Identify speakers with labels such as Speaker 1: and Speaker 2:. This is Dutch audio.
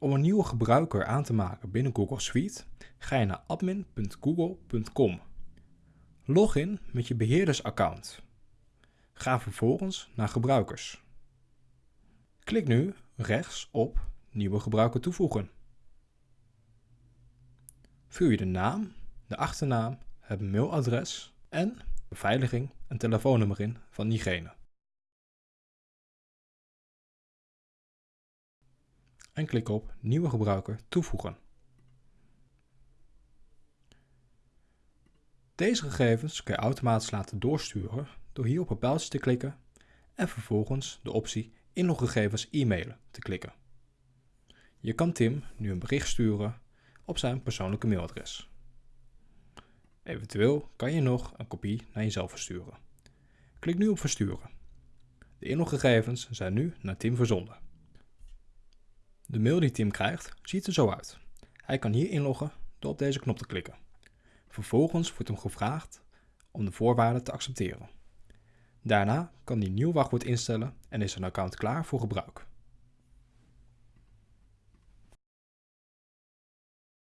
Speaker 1: Om een nieuwe gebruiker aan te maken binnen Google Suite ga je naar admin.google.com. Log in met je beheerdersaccount. Ga vervolgens naar gebruikers. Klik nu rechts op Nieuwe gebruiker toevoegen. Vul je de naam, de achternaam, het mailadres en beveiliging en telefoonnummer in van diegene. En klik op Nieuwe gebruiker toevoegen. Deze gegevens kun je automatisch laten doorsturen door hier op het pijltje te klikken en vervolgens de optie Inloggegevens e-mailen te klikken. Je kan Tim nu een bericht sturen op zijn persoonlijke mailadres. Eventueel kan je nog een kopie naar jezelf versturen. Klik nu op Versturen. De inloggegevens zijn nu naar Tim verzonden. De mail die Tim krijgt ziet er zo uit. Hij kan hier inloggen door op deze knop te klikken. Vervolgens wordt hem gevraagd om de voorwaarden te accepteren. Daarna kan hij nieuw wachtwoord instellen en is zijn account klaar voor gebruik.